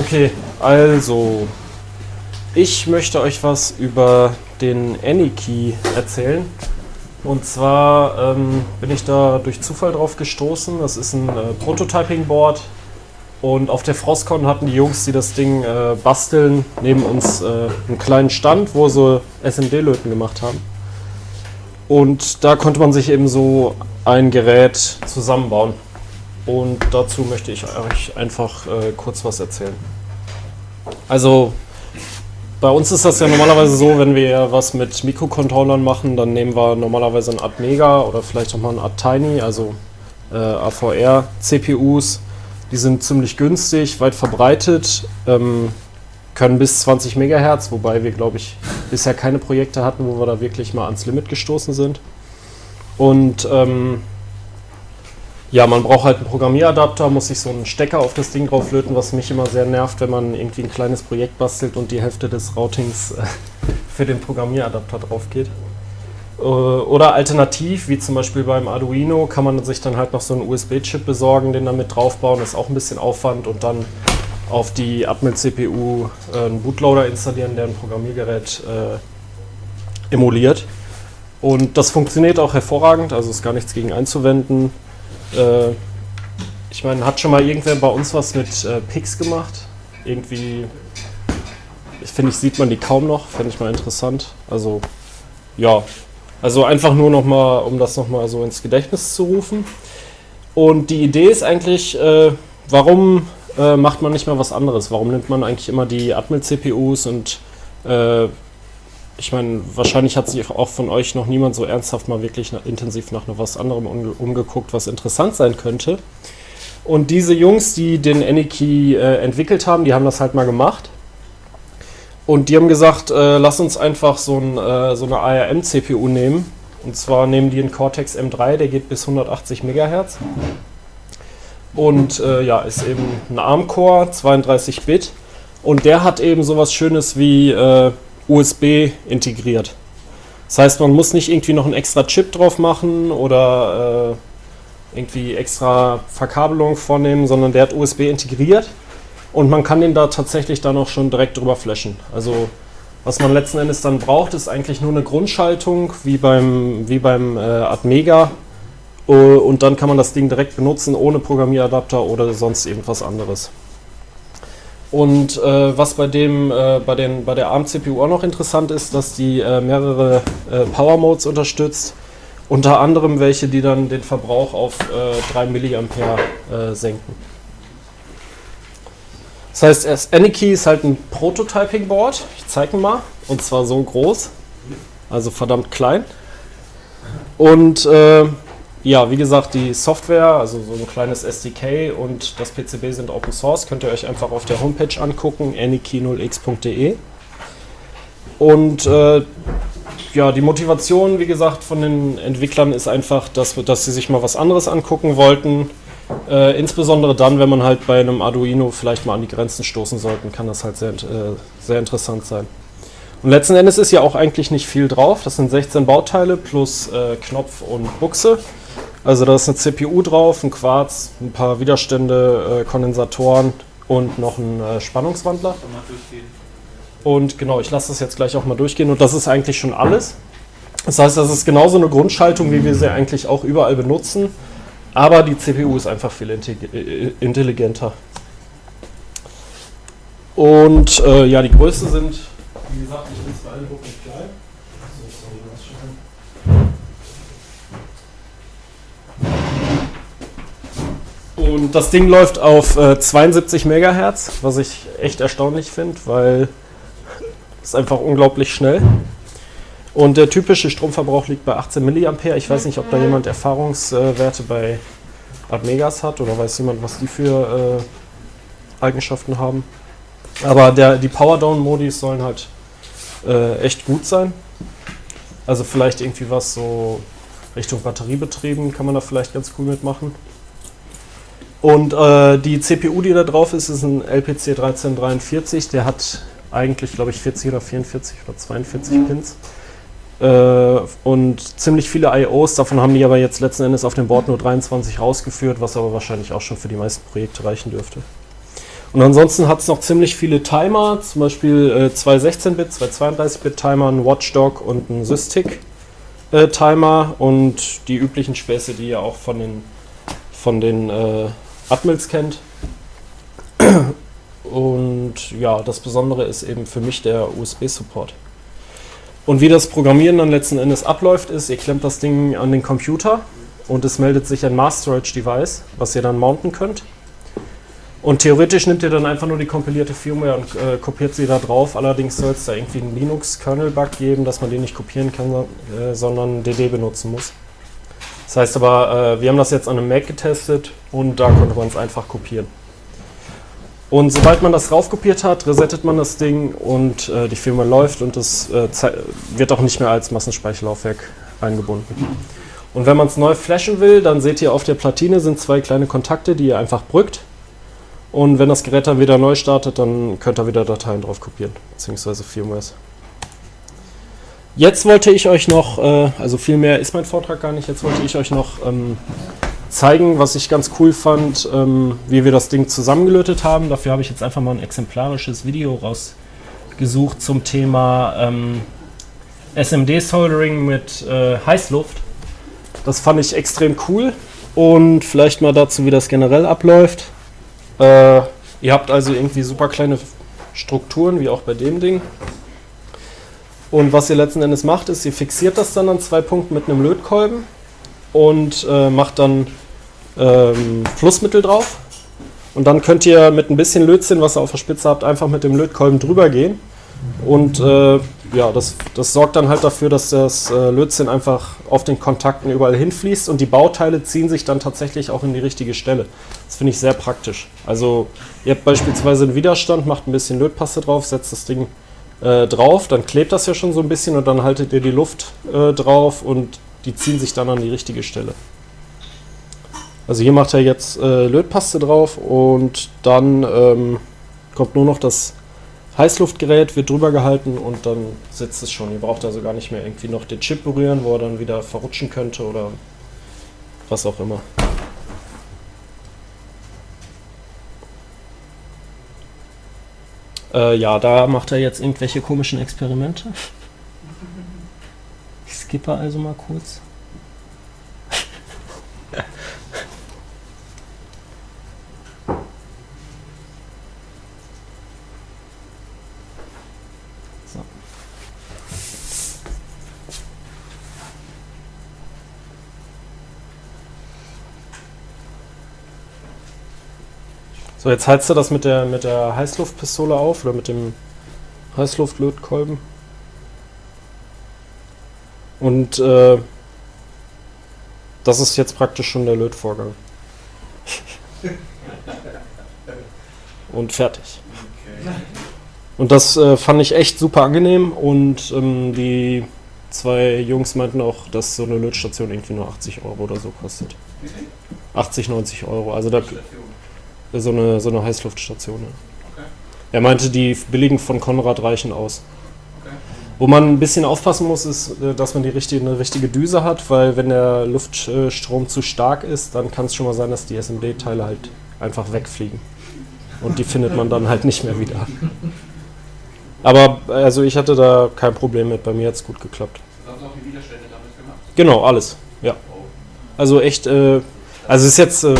Okay, also ich möchte euch was über den AnyKey erzählen. Und zwar ähm, bin ich da durch Zufall drauf gestoßen. Das ist ein äh, Prototyping-Board. Und auf der Frostcon hatten die Jungs, die das Ding äh, basteln, neben uns äh, einen kleinen Stand, wo sie SMD-Löten gemacht haben. Und da konnte man sich eben so ein Gerät zusammenbauen. Und dazu möchte ich euch einfach äh, kurz was erzählen. Also bei uns ist das ja normalerweise so, wenn wir was mit Mikrocontrollern machen, dann nehmen wir normalerweise ein Art Mega oder vielleicht auch mal ein Art Tiny, also äh, AVR CPUs. Die sind ziemlich günstig, weit verbreitet, ähm, können bis 20 MHz, wobei wir, glaube ich, bisher keine Projekte hatten, wo wir da wirklich mal ans Limit gestoßen sind. Und ähm, ja, man braucht halt einen Programmieradapter, muss sich so einen Stecker auf das Ding drauflöten, was mich immer sehr nervt, wenn man irgendwie ein kleines Projekt bastelt und die Hälfte des Routings äh, für den Programmieradapter drauf geht. Äh, oder alternativ, wie zum Beispiel beim Arduino, kann man sich dann halt noch so einen USB-Chip besorgen, den damit draufbauen. Ist auch ein bisschen Aufwand und dann auf die Atmel-CPU äh, einen Bootloader installieren, der ein Programmiergerät emuliert. Und das funktioniert auch hervorragend, also ist gar nichts gegen einzuwenden. Äh, ich meine, hat schon mal irgendwer bei uns was mit äh, Pix gemacht? Irgendwie, ich finde, ich sieht man die kaum noch, fände ich mal interessant. Also, ja. Also einfach nur nochmal, um das nochmal so ins Gedächtnis zu rufen. Und die Idee ist eigentlich, äh, warum äh, macht man nicht mal was anderes? Warum nimmt man eigentlich immer die Atmel-CPUs und äh, ich meine, wahrscheinlich hat sich auch von euch noch niemand so ernsthaft mal wirklich intensiv nach was anderem umgeguckt, was interessant sein könnte. Und diese Jungs, die den Aniki äh, entwickelt haben, die haben das halt mal gemacht. Und die haben gesagt, äh, lass uns einfach so, ein, äh, so eine ARM-CPU nehmen. Und zwar nehmen die einen Cortex M3, der geht bis 180 MHz. Und äh, ja, ist eben ein ARM-Core, 32 Bit. Und der hat eben sowas Schönes wie äh, USB integriert. Das heißt, man muss nicht irgendwie noch einen extra Chip drauf machen oder äh, irgendwie extra Verkabelung vornehmen, sondern der hat USB integriert und man kann den da tatsächlich dann auch schon direkt drüber flashen. Also was man letzten Endes dann braucht, ist eigentlich nur eine Grundschaltung, wie beim, wie beim äh, Atmega. Und dann kann man das Ding direkt benutzen, ohne Programmieradapter oder sonst irgendwas anderes. Und äh, was bei dem, äh, bei, den, bei der ARM-CPU auch noch interessant ist, dass die äh, mehrere äh, Power Modes unterstützt. Unter anderem welche, die dann den Verbrauch auf 3 mA äh, senken. Das heißt, Aniki ist halt ein Prototyping-Board. Ich zeige mal. Und zwar so groß. Also verdammt klein. Und äh, ja, wie gesagt, die Software, also so ein kleines SDK und das PCB sind Open Source, könnt ihr euch einfach auf der Homepage angucken, anyki0x.de. Und äh, ja, die Motivation, wie gesagt, von den Entwicklern ist einfach, dass, dass sie sich mal was anderes angucken wollten. Äh, insbesondere dann, wenn man halt bei einem Arduino vielleicht mal an die Grenzen stoßen sollte, kann das halt sehr, äh, sehr interessant sein. Und letzten Endes ist ja auch eigentlich nicht viel drauf. Das sind 16 Bauteile plus äh, Knopf und Buchse. Also da ist eine CPU drauf, ein Quarz, ein paar Widerstände, äh, Kondensatoren und noch ein äh, Spannungswandler. Und genau, ich lasse das jetzt gleich auch mal durchgehen und das ist eigentlich schon alles. Das heißt, das ist genauso eine Grundschaltung, wie wir sie eigentlich auch überall benutzen, aber die CPU ist einfach viel äh, intelligenter. Und äh, ja, die Größe sind, wie gesagt, ich bin es beeindruckend klein. Und das Ding läuft auf äh, 72 MHz, was ich echt erstaunlich finde, weil es einfach unglaublich schnell. Und der typische Stromverbrauch liegt bei 18 mA. Ich weiß nicht, ob da jemand Erfahrungswerte bei Admegas hat oder weiß jemand, was die für äh, Eigenschaften haben. Aber der, die Powerdown-Modis sollen halt äh, echt gut sein. Also vielleicht irgendwie was so Richtung Batteriebetrieben kann man da vielleicht ganz cool mitmachen. Und äh, die CPU, die da drauf ist, ist ein LPC 1343. Der hat eigentlich, glaube ich, 40 oder 44 oder 42 mhm. Pins. Äh, und ziemlich viele IOs. Davon haben die aber jetzt letzten Endes auf dem Board nur 23 rausgeführt, was aber wahrscheinlich auch schon für die meisten Projekte reichen dürfte. Und ansonsten hat es noch ziemlich viele Timer, zum Beispiel äh, zwei 16-Bit, zwei 32-Bit-Timer, ein Watchdog und ein Systic-Timer äh, und die üblichen Späße, die ihr auch von den, von den äh, Admils kennt. Und ja, das Besondere ist eben für mich der USB-Support. Und wie das Programmieren dann letzten Endes abläuft, ist, ihr klemmt das Ding an den Computer und es meldet sich ein Mass Storage Device, was ihr dann mounten könnt. Und theoretisch nimmt ihr dann einfach nur die kompilierte Firmware und äh, kopiert sie da drauf. Allerdings soll es da irgendwie einen Linux-Kernel-Bug geben, dass man den nicht kopieren kann, äh, sondern DD benutzen muss. Das heißt aber, äh, wir haben das jetzt an einem Mac getestet und da konnte man es einfach kopieren. Und sobald man das raufkopiert hat, resettet man das Ding und äh, die Firmware läuft und es äh, wird auch nicht mehr als Massenspeicherlaufwerk eingebunden. Und wenn man es neu flashen will, dann seht ihr auf der Platine sind zwei kleine Kontakte, die ihr einfach brückt und wenn das Gerät dann wieder neu startet, dann könnt ihr wieder Dateien drauf kopieren, beziehungsweise Firmwares. Jetzt wollte ich euch noch, äh, also viel mehr ist mein Vortrag gar nicht, jetzt wollte ich euch noch ähm, zeigen, was ich ganz cool fand, ähm, wie wir das Ding zusammengelötet haben. Dafür habe ich jetzt einfach mal ein exemplarisches Video rausgesucht zum Thema ähm, SMD-Soldering mit äh, Heißluft. Das fand ich extrem cool und vielleicht mal dazu, wie das generell abläuft. Äh, ihr habt also irgendwie super kleine Strukturen, wie auch bei dem Ding. Und was ihr letzten Endes macht, ist, ihr fixiert das dann an zwei Punkten mit einem Lötkolben und äh, macht dann ähm, Flussmittel drauf. Und dann könnt ihr mit ein bisschen Lötzinn, was ihr auf der Spitze habt, einfach mit dem Lötkolben drüber gehen. Und äh, ja, das, das sorgt dann halt dafür, dass das äh, Lötzinn einfach auf den Kontakten überall hinfließt und die Bauteile ziehen sich dann tatsächlich auch in die richtige Stelle. Das finde ich sehr praktisch. Also ihr habt beispielsweise einen Widerstand, macht ein bisschen Lötpaste drauf, setzt das Ding äh, drauf, dann klebt das ja schon so ein bisschen und dann haltet ihr die Luft äh, drauf und die ziehen sich dann an die richtige Stelle. Also hier macht er jetzt äh, Lötpaste drauf und dann ähm, kommt nur noch das Heißluftgerät wird drüber gehalten und dann sitzt es schon. Ihr braucht also gar nicht mehr irgendwie noch den Chip berühren, wo er dann wieder verrutschen könnte oder was auch immer. Äh, ja, da macht er jetzt irgendwelche komischen Experimente. Ich skippe also mal kurz. So, jetzt heizt du das mit der, mit der Heißluftpistole auf oder mit dem Heißluftlötkolben. Und äh, das ist jetzt praktisch schon der Lötvorgang. und fertig. Und das äh, fand ich echt super angenehm und ähm, die zwei Jungs meinten auch, dass so eine Lötstation irgendwie nur 80 Euro oder so kostet. 80, 90 Euro. Also da, so eine, so eine Heißluftstation. Ja. Okay. Er meinte, die billigen von Konrad reichen aus. Okay. Wo man ein bisschen aufpassen muss, ist, äh, dass man die richtige, eine richtige Düse hat, weil wenn der Luftstrom zu stark ist, dann kann es schon mal sein, dass die SMD-Teile halt einfach wegfliegen. Und die findet man dann halt nicht mehr wieder. Aber also ich hatte da kein Problem mit, bei mir hat es gut geklappt. Hast du auch die Widerstände damit gemacht? Genau, alles, ja. Also echt, äh, also ist jetzt äh,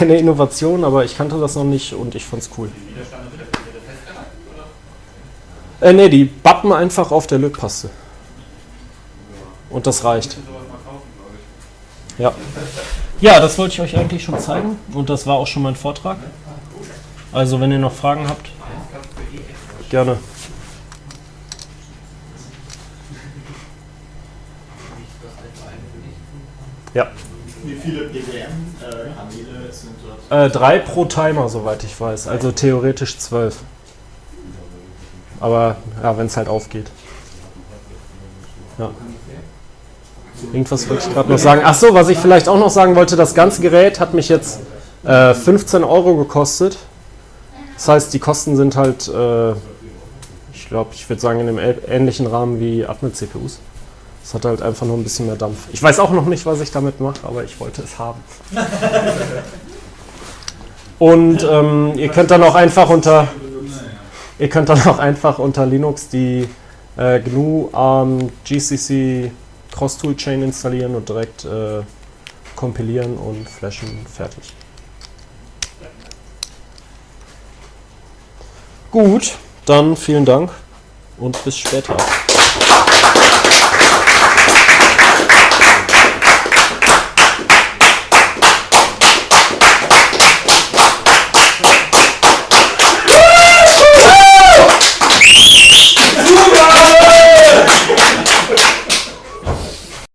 keine Innovation, aber ich kannte das noch nicht und ich cool. Wird festgehalten, oder? Äh, ne, die bappen einfach auf der Lötpaste. Und das reicht. Ja. Ja, das wollte ich euch eigentlich schon zeigen und das war auch schon mein Vortrag. Also wenn ihr noch Fragen habt, gerne. Ja. Wie viele PWM-Kanäle sind dort? Äh, drei pro Timer, soweit ich weiß. Also theoretisch zwölf. Aber ja, wenn es halt aufgeht. Ja. Irgendwas wollte ich gerade noch sagen. Achso, was ich vielleicht auch noch sagen wollte, das ganze Gerät hat mich jetzt äh, 15 Euro gekostet. Das heißt, die Kosten sind halt, äh, ich glaube, ich würde sagen, in einem ähnlichen Rahmen wie Atmel-CPUs. Es hat halt einfach nur ein bisschen mehr Dampf. Ich weiß auch noch nicht, was ich damit mache, aber ich wollte es haben. Und ähm, ihr könnt dann auch einfach unter ihr könnt dann auch einfach unter Linux die äh, GNU ARM GCC Cross Toolchain installieren und direkt äh, kompilieren und flashen fertig. Gut, dann vielen Dank und bis später.